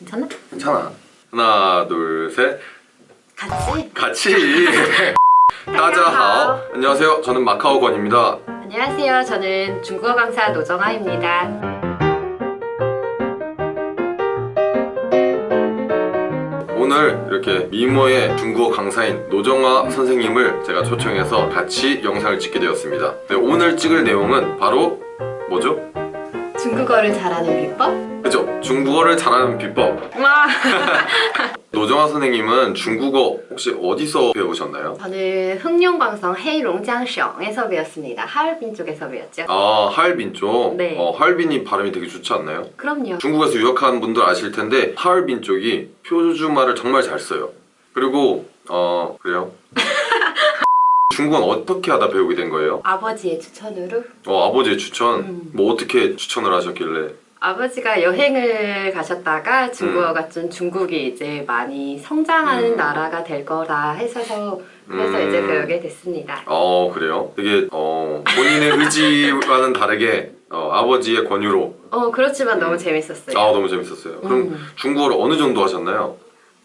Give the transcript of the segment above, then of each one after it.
괜찮아? 괜찮아 하나 둘셋 같이? 같이 따자하오 안녕하세요 저는 마카오 권입니다 안녕하세요. 저는 중국어 강사 노정아입니다. 오늘 이렇게 미모의 중국어 강사인 노정아 선생님을 제가 초청해서 같이 영상을 찍게 되었습니다 네, 오늘 찍을 내용은 바로 뭐죠? 중국어를 잘하는 비법? 그죠? 중국어를 잘하는 비법 와. 노정아 선생님은 중국어 혹시 어디서 배우셨나요? 저는 흥룡광성 헤이롱장省에서 배웠습니다. 하얼빈 쪽에서 배웠죠. 아 하얼빈 쪽? 네. 어, 하얼빈이 발음이 되게 좋지 않나요? 그럼요. 중국에서 유학한 분들 아실 텐데 하얼빈 쪽이 표주말을 정말 잘 써요 그리고 어 그래요? 중국어는 어떻게 하다 배우게 된 거예요? 아버지의 추천으로 어 아버지의 추천? 음. 뭐 어떻게 추천을 하셨길래 아버지가 여행을 가셨다가 중국어가 좀 중국이 이제 많이 성장하는 음. 나라가 될 거라 해서 그래서 음. 이제 배우게 됐습니다. 어 그래요? 되게 어 본인의 의지와는 다르게 어, 아버지의 권유로 어 그렇지만 음. 너무 재밌었어요. 아 너무 재밌었어요 그럼 음. 중국어를 어느 정도 하셨나요?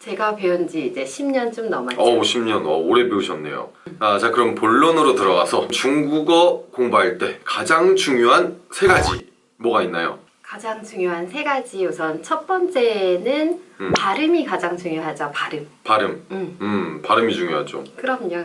제가 배운 지 이제 10년 좀 넘었죠. 어 10년 어, 오래 배우셨네요 아, 자 그럼 본론으로 들어가서 중국어 공부할 때 가장 중요한 세 가지 뭐가 있나요? 가장 중요한 세 가지 우선 첫 번째는 음. 발음이 가장 중요하죠. 발음. 발음 음, 음 발음이 중요하죠 그럼요.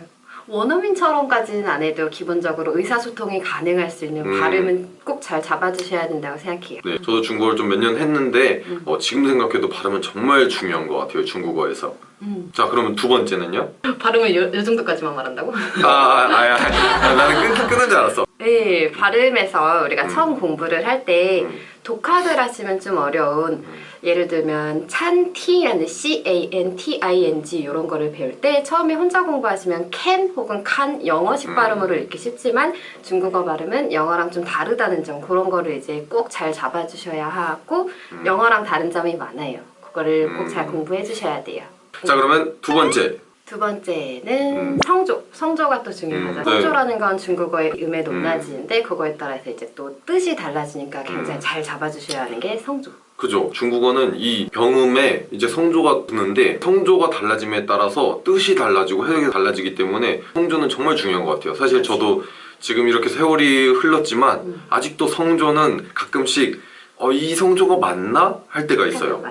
원어민처럼까지는 안 해도 기본적으로 의사소통이 가능할 수 있는 음. 발음은 꼭 잘 잡아주셔야 된다고 생각해요. 네 저도 중국어를 좀 몇 년 했는데 음. 어, 지금 생각해도 발음은 정말 중요한 것 같아요 중국어에서 음. 자 그러면 두 번째는요? 발음을 요, 요 정도까지만 말한다고? 아, 아, 아, 아, 아, 나는 끊, 끊은 줄 알았어 네, 발음에서 우리가 음. 처음 공부를 할때 음. 독학을 하시면 좀 어려운 예를 들면 찬티라는 C A N T I N G 이런 거를 배울 때 처음에 혼자 공부하시면 can 혹은 can 영어식 음. 발음으로 읽기 쉽지만 중국어 발음은 영어랑 좀 다르다는 점 그런 거를 이제 꼭 잘 잡아주셔야 하고 음. 영어랑 다른 점이 많아요. 그거를 꼭 음. 잘 공부해 주셔야 돼요. 자 그러면 두 번째 두 번째는 음. 성조. 성조가 또 중요하죠. 음, 네. 성조라는 건 중국어의 음의 높낮이인데 그거에 따라서 이제 또 뜻이 달라지니까 굉장히 음. 잘 잡아주셔야 하는 게 성조. 그죠 중국어는 이 병음에 이제 성조가 드는데 성조가 달라짐에 따라서 뜻이 달라지고 해석이 달라지기 때문에 성조는 정말 중요한 것 같아요 사실. 저도 지금 이렇게 세월이 흘렀지만 음. 아직도 성조는 가끔씩 어, 이 성조가 맞나? 할 때가 있어요.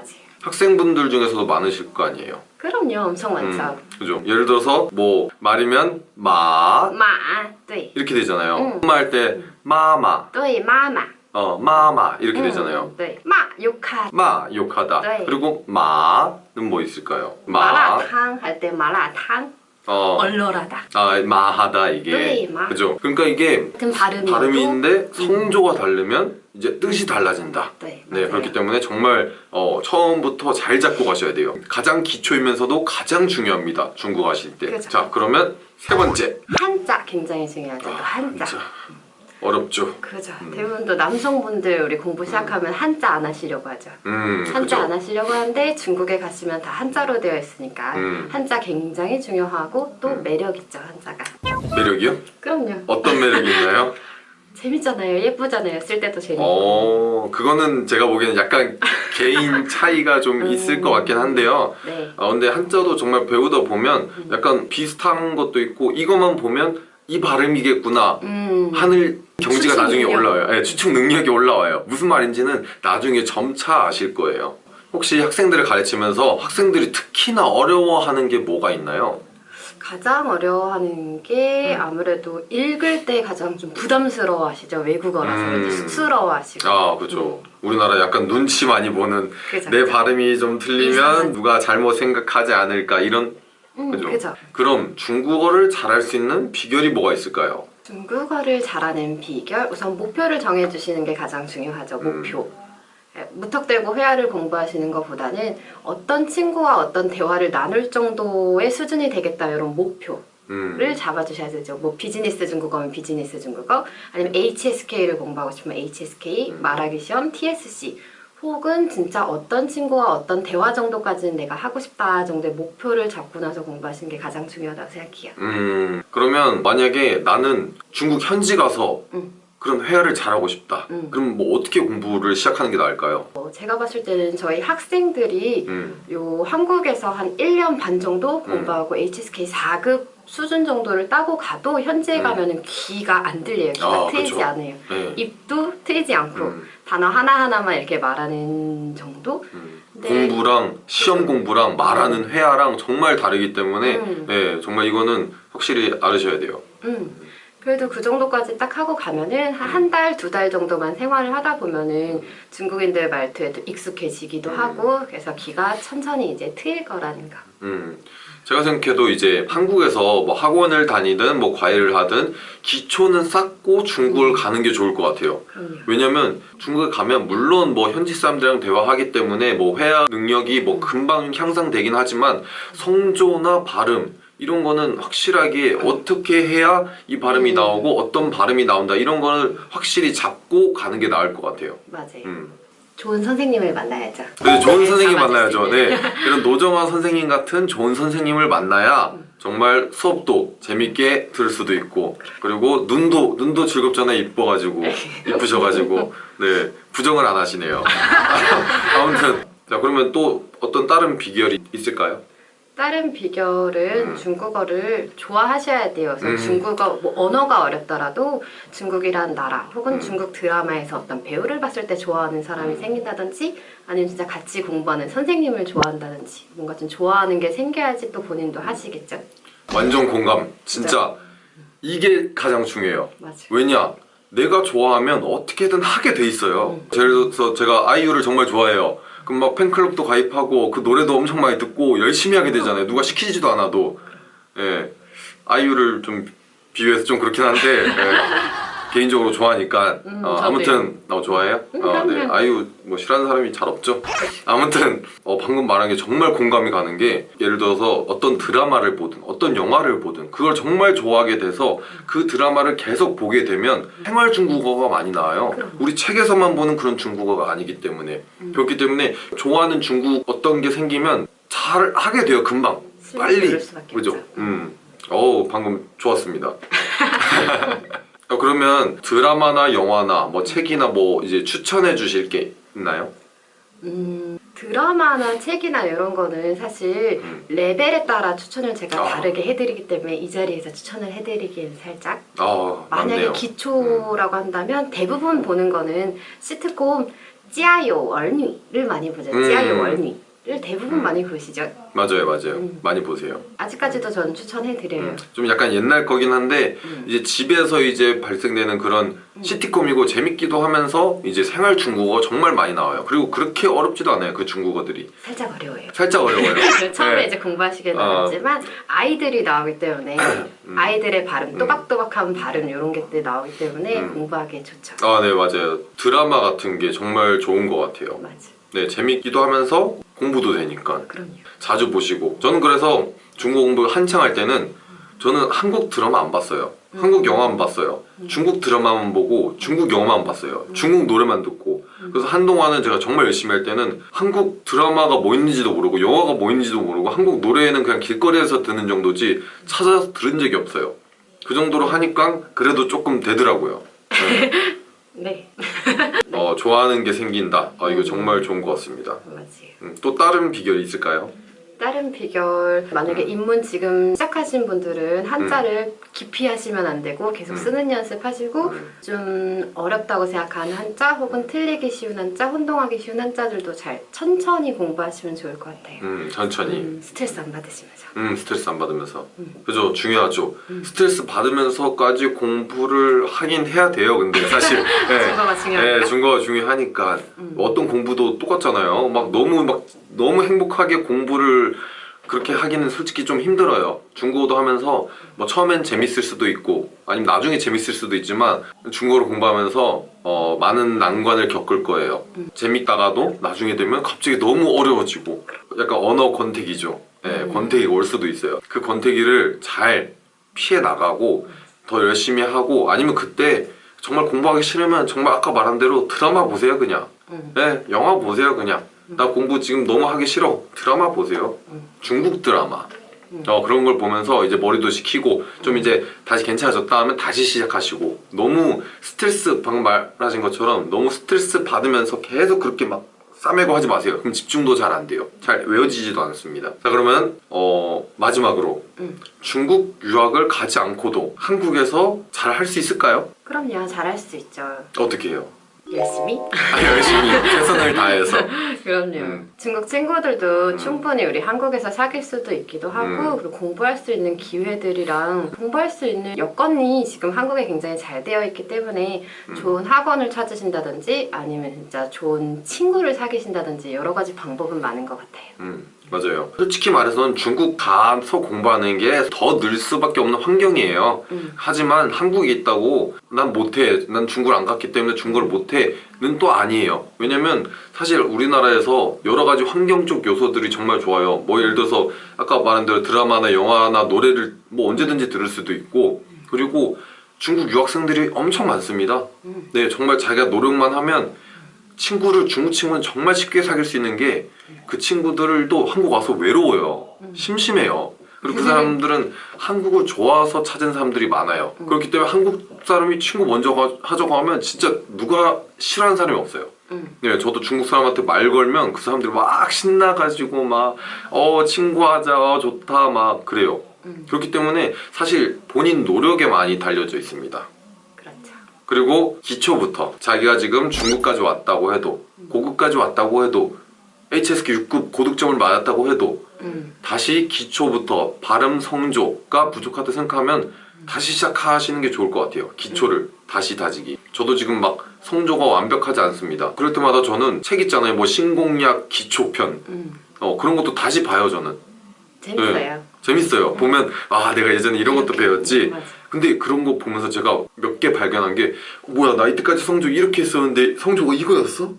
학생분들 중에서도 많으실 거 아니에요 그럼요, 엄청 많죠. 음, 그죠 예를 들어서 뭐 말이면 마 마, 对, 이렇게 되잖아요 음. 엄마 할 때 마마 对, 마마. 어 마마 이렇게 음, 되잖아요 对, 마, 욕하. 마 욕하다 네. 그리고 마는 뭐 있을까요? 마 마라탕 할 때 마라탕. 어, 얼얼하다. 아 마하다 이게 네, 마. 그죠 그러니까 이게 같은 발음이어도 발음인데 성조가 다르면 이제 뜻이 달라진다 네, 네 맞아요. 그렇기 때문에 정말 어, 처음부터 잘 잡고 가셔야 돼요 가장 기초이면서도 가장 중요합니다 중국어 하실 그죠. 때자 그러면 세 번째 한자 굉장히 중요하죠. 또 아, 한자. 진짜 어렵죠 그죠. 음. 대부분 또 남성분들 우리 공부 시작하면 한자 안 하시려고 하죠. 음 한자 그죠 안 하시려고 하는데 중국에 가시면 다 한자로 되어 있으니까 음. 한자 굉장히 중요하고 또 음. 매력 있죠 한자가. 매력이요? 그럼요. 어떤 매력이 있나요? 재밌잖아요. 예쁘잖아요. 쓸 때도 재밌고. 어 그거는 제가 보기에는 약간 개인 차이가 좀 음. 있을 것 같긴 한데요 네. 아 근데 한자도 정말 배우다 보면 음. 약간 비슷한 것도 있고 이것만 보면 이 발음이겠구나 음. 하늘 경지가 나중에 능력. 올라와요 네, 추측 능력이 올라와요 무슨 말인지는 나중에 점차 아실 거예요 혹시 학생들을 가르치면서 학생들이 특히나 어려워하는 게 뭐가 있나요? 가장 어려워하는 게 음. 아무래도 읽을 때 가장 좀 부담스러워 하시죠. 외국어라서 음. 왠지 쑥스러워 하시고. 아 그죠 우리나라 약간 눈치 많이 보는 그죠. 내 발음이 좀 틀리면 이상한. 누가 잘못 생각하지 않을까 이런 음, 그죠. 그죠. 그럼 중국어를 잘할 수 있는 비결이 뭐가 있을까요? 중국어를 잘하는 비결 우선 목표를 정해주시는 게 가장 중요하죠. 음. 목표. 예, 무턱대고 회화를 공부하시는 것보다는 어떤 친구와 어떤 대화를 나눌 정도의 수준이 되겠다 이런 목표를 음. 잡아주셔야 되죠. 뭐 비즈니스 중국어면 비즈니스 중국어, 아니면 HSK를 공부하고 싶으면 HSK, 음. 말하기 시험, TSC, 혹은 진짜 어떤 친구와 어떤 대화 정도까지는 내가 하고 싶다 정도의 목표를 잡고 나서 공부하시는 게 가장 중요하다고 생각해요. 음 그러면 만약에 나는 중국 현지 가서 음. 그런 회화를 잘하고 싶다. 음. 그럼 뭐 어떻게 공부를 시작하는 게 나을까요? 어, 제가 봤을 때는 저희 학생들이 음. 요 한국에서 한 1년 반 정도 공부하고 HSK 4급 수준 정도를 따고 가도 현지에 음. 가면은 귀가 안 들려요. 귀가 아, 트이지 그쵸. 않아요. 네. 입도 트이지 않고 음, 단어 하나하나만 이렇게 말하는 정도? 음. 네. 공부랑 시험 공부랑 말하는 회화랑 정말 다르기 때문에 음. 네, 정말 이거는 확실히 알으셔야 돼요. 음. 그래도 그 정도까지 딱 하고 가면은 한 달, 두 달 정도만 생활을 하다 보면은 중국인들 말투에도 익숙해지기도 음. 하고 그래서 귀가 천천히 이제 트일 거라는 거. 음, 제가 생각해도 이제 한국에서 뭐 학원을 다니든 뭐 과외를 하든 기초는 쌓고 중국을 가는 게 좋을 것 같아요. 왜냐면 중국에 가면 물론 뭐 현지 사람들이랑 대화하기 때문에 뭐 회화 능력이 뭐 금방 향상되긴 하지만 성조나 발음 이런 거는 확실하게 어떻게 해야 이 발음이 음. 나오고 어떤 발음이 나온다 이런 거를 확실히 잡고 가는 게 나을 것 같아요. 맞아요. 음. 좋은 선생님을 만나야죠. 네, 좋은 네, 선생님 만나야죠. 네, 이런 노정아 선생님 같은 좋은 선생님을 만나야 정말 수업도 재밌게 들을 수도 있고 그리고 눈도 눈도 즐겁잖아요. 이뻐가지고 이쁘셔가지고 네 부정을 안 하시네요. 아무튼 자 그러면 또 어떤 다른 비결이 있을까요? 다른 비결은 음. 중국어를 좋아하셔야 돼요. 그래서 음. 중국어 뭐 언어가 어렵더라도 중국이란 나라 혹은 음. 중국 드라마에서 어떤 배우를 봤을 때 좋아하는 사람이 생긴다든지 아니면 진짜 같이 공부하는 선생님을 좋아한다든지 뭔가 좀 좋아하는 게 생겨야지 또 본인도 하시겠죠. 완전 공감. 진짜 이게 가장 중요해요. 맞아요. 왜냐? 내가 좋아하면 어떻게든 하게 돼 있어요. 음. 예를 들어서 제가 아이유를 정말 좋아해요. 그럼 막 팬클럽도 가입하고 그 노래도 엄청 많이 듣고 열심히 하게 되잖아요. 누가 시키지도 않아도. 예. 아이유를 좀 비유해서 좀 그렇긴 한데 예. 개인적으로 좋아하니까 음, 어. 아무튼 어, 좋아해요? 음, 어, 네. 아이유 뭐 싫어하는 사람이 잘 없죠. 아무튼 어, 방금 말한 게 정말 공감이 가는 게 예를 들어서 어떤 드라마를 보든 어떤 영화를 보든 그걸 정말 좋아하게 돼서 그 드라마를 계속 보게 되면 생활 중국어가 많이 나와요. 그럼. 우리 책에서만 보는 그런 중국어가 아니기 때문에 음. 그렇기 때문에 좋아하는 중국 어떤 게 생기면 잘 하게 돼요 금방 빨리 그죠? 음. 어우 방금 좋았습니다. 어, 그러면 드라마나 영화나 뭐 책이나 뭐 이제 추천해 주실 게 있나요? 음, 드라마나 책이나 이런 거는 사실 음. 레벨에 따라 추천을 제가 아. 다르게 해드리기 때문에 이 자리에서 추천을 해드리기엔 살짝 아 만약에 맞네요. 기초라고 한다면 대부분 보는 거는 시트콤 찌아요 얼뉘를 많이 보죠. 음. 찌아요 얼뉘 를 대부분 음. 많이 보시죠. 맞아요 맞아요 음. 많이 보세요. 아직까지도 저는 추천해드려요. 음. 좀 약간 옛날 거긴 한데 음. 이제 집에서 이제 발생되는 그런 음. 시티콤이고 재밌기도 하면서 이제 생활 중국어 정말 많이 나와요. 그리고 그렇게 어렵지도 않아요 그 중국어들이 살짝 어려워요. 살짝 어려워요. 처음에 네. 이제 공부하시긴 아. 어렵지만 아 이들이 나오기 때문에 음. 아이들의 발음, 음. 또박또박한 발음 이런 게 나오기 때문에 음. 공부하기에 좋죠. 아, 네, 맞아요. 드라마 같은 게 정말 좋은 것 같아요. 맞아. 네, 재밌기도 하면서 공부도 되니까 그럼요. 자주 보시고. 저는 그래서 중국 공부 한창 할 때는 저는 한국 드라마 안 봤어요. 음. 한국 영화 안 봤어요. 중국 드라마만 보고 중국 영화만 봤어요. 중국 노래만 듣고. 그래서 한동안은 제가 정말 열심히 할 때는 한국 드라마가 뭐 있는지도 모르고 영화가 뭐 있는지도 모르고 한국 노래는 그냥 길거리에서 듣는 정도지 찾아서 들은 적이 없어요. 그 정도로 하니까 그래도 조금 되더라고요. 네. 네, 어, 좋아하는 게 생긴다. 아, 이거 음. 정말 좋은 것 같습니다. 맞아요. 음, 또 다른 비결이 있을까요? 다른 비결 만약에 음. 입문 지금 시작하신 분들은 한자를 깊이 하시면 안 되고 계속 음. 쓰는 연습하시고 음. 좀 어렵다고 생각하는 한자 혹은 틀리기 쉬운 한자, 혼동하기 쉬운 한자들도 잘 천천히 공부하시면 좋을 것 같아요. 음, 천천히. 음, 스트레스 안 받으시면서. 음, 스트레스 안 받으면서. 음. 그죠? 중요하죠. 음. 스트레스 받으면서까지 공부를 하긴 해야 돼요. 근데 사실. 네. 증거가 중요하니까. 네, 중거가 중요하니까. 음. 어떤 공부도 똑같잖아요. 막 너무 막 너무 행복하게 공부를 그렇게 하기는 솔직히 좀 힘들어요. 중국어도 하면서 뭐 처음엔 재밌을 수도 있고 아니면 나중에 재밌을 수도 있지만 중국어를 공부하면서 어, 많은 난관을 겪을 거예요. 음. 재밌다가도 나중에 되면 갑자기 너무 어려워지고 약간 언어 권태기죠. 네, 음. 권태기가 올 수도 있어요. 그 권태기를 잘 피해 나가고 더 열심히 하고 아니면 그때 정말 공부하기 싫으면 정말 아까 말한 대로 드라마 보세요 그냥. 음. 네, 영화 보세요 그냥. 나 공부 지금 너무 하기 싫어. 드라마 보세요. 음. 중국 드라마. 어, 그런 걸 보면서 이제 머리도 식히고 좀 이제 다시 괜찮아졌다 하면 다시 시작하시고 너무 스트레스 방금 말하신 것처럼 너무 스트레스 받으면서 계속 그렇게 막 싸매고 하지 마세요. 그럼 집중도 잘 안 돼요. 잘 외워지지도 않습니다. 자 그러면 어, 마지막으로 음. 중국 유학을 가지 않고도 한국에서 잘 할 수 있을까요? 그럼요, 잘 할 수 있죠. 어떻게 해요? 열심히? 아, 열심히 최선을 다해서 그럼요. 음. 중국 친구들도 음. 충분히 우리 한국에서 사귈 수도 있기도 하고 음. 그리고 공부할 수 있는 기회들이랑 공부할 수 있는 여건이 지금 한국에 굉장히 잘 되어 있기 때문에 음. 좋은 학원을 찾으신다든지 아니면 진짜 좋은 친구를 사귀신다든지 여러 가지 방법은 많은 것 같아요. 음, 맞아요. 솔직히 말해서는 중국 가서 공부하는 게 더 늘 수밖에 없는 환경이에요. 음. 하지만 한국에 있다고 난 못해, 난 중국을 안 갔기 때문에 중국어를 못해는 또 아니에요. 왜냐면 사실 우리나라에서 여러 가지 환경적 요소들이 정말 좋아요. 뭐 예를 들어서 아까 말한 대로 드라마나 영화나 노래를 뭐 언제든지 들을 수도 있고 그리고 중국 유학생들이 엄청 많습니다. 음. 네, 정말 자기가 노력만 하면 친구를 중국 친구는 정말 쉽게 사귈 수 있는 게 그 친구들도 한국 와서 외로워요. 심심해요. 그리고 그 사람들은 한국을 좋아서 찾은 사람들이 많아요. 그렇기 때문에 한국 사람이 친구 먼저 가- 하자고 하면 진짜 누가 싫어하는 사람이 없어요. 음. 네, 저도 중국 사람한테 말 걸면 그 사람들이 막 신나가지고 막 어 친구하자 어, 좋다 막 그래요. 음. 그렇기 때문에 사실 본인 노력에 많이 달려져 있습니다. 그렇죠. 그리고 기초부터 자기가 지금 중국까지 왔다고 해도 고급까지 왔다고 해도 HSK 6급 고득점을 맞았다고 해도 음. 다시 기초부터 발음 성조가 부족하다 생각하면 다시 시작하시는 게 좋을 것 같아요 기초를 다시 다지기 저도 지금 막 성조가 완벽하지 않습니다 그럴 때마다 저는 책 있잖아요 뭐 신공약 기초편 음. 어, 그런 것도 다시 봐요 저는 재밌어요. 네. 재밌어요 보면 아 내가 예전에 이런 것도 배웠지 맞아. 근데 그런 거 보면서 제가 몇 개 발견한 게 뭐야 나 이때까지 성조 이렇게 했었는데 성조가 이거였어?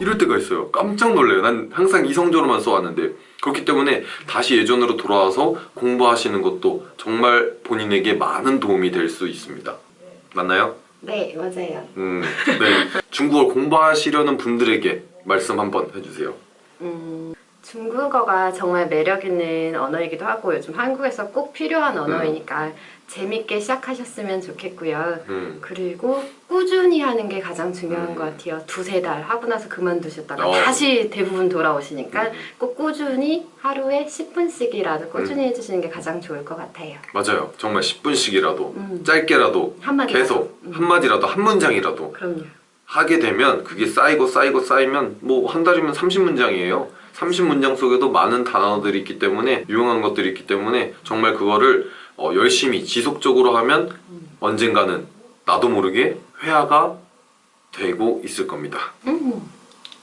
이럴 때가 있어요 깜짝 놀래요 난 항상 이 성조로만 써왔는데 그렇기 때문에 다시 예전으로 돌아와서 공부하시는 것도 정말 본인에게 많은 도움이 될 수 있습니다 맞나요? 네, 맞아요. 음, 네 중국어를 공부하시려는 분들에게 말씀 한번 해주세요 음, 중국어가 정말 매력 있는 언어이기도 하고 요즘 한국에서 꼭 필요한 언어이니까 재밌게 시작하셨으면 좋겠고요. 음, 그리고 꾸준히 하는 게 가장 중요한 음. 것 같아요. 두세 달 하고 나서 그만두셨다가 어. 다시 대부분 돌아오시니까 음. 꼭 꾸준히 하루에 10분씩이라도 꾸준히 해주시는 게 가장 좋을 것 같아요. 맞아요 정말 10분씩이라도 음. 짧게라도 한마디 계속 음. 한마디라도 한 문장이라도 그럼요. 하게 되면 그게 쌓이고 쌓이고 쌓이면 뭐 한 달이면 30문장이에요. 30문장 속에도 많은 단어들이 있기 때문에 유용한 것들이 있기 때문에 정말 그거를 어, 열심히 지속적으로 하면 언젠가는 나도 모르게 회화가 되고 있을 겁니다. 음,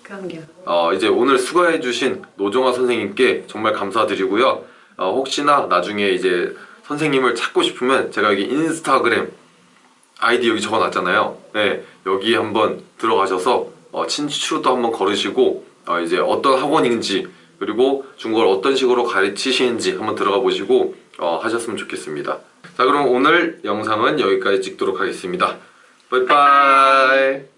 그럼요. 어, 이제 오늘 수고해주신 노종아 선생님께 정말 감사드리고요. 어, 혹시나 나중에 이제 선생님을 찾고 싶으면 제가 여기 인스타그램 아이디 여기 적어놨잖아요. 네, 여기 한번 들어가셔서 어, 친추도 한번 걸으시고 어, 이제 어떤 학원인지 그리고 중국어를 어떤 식으로 가르치시는지 한번 들어가 보시고 어, 하셨으면 좋겠습니다. 자 그럼 오늘 영상은 여기까지 찍도록 하겠습니다. 빠이빠이.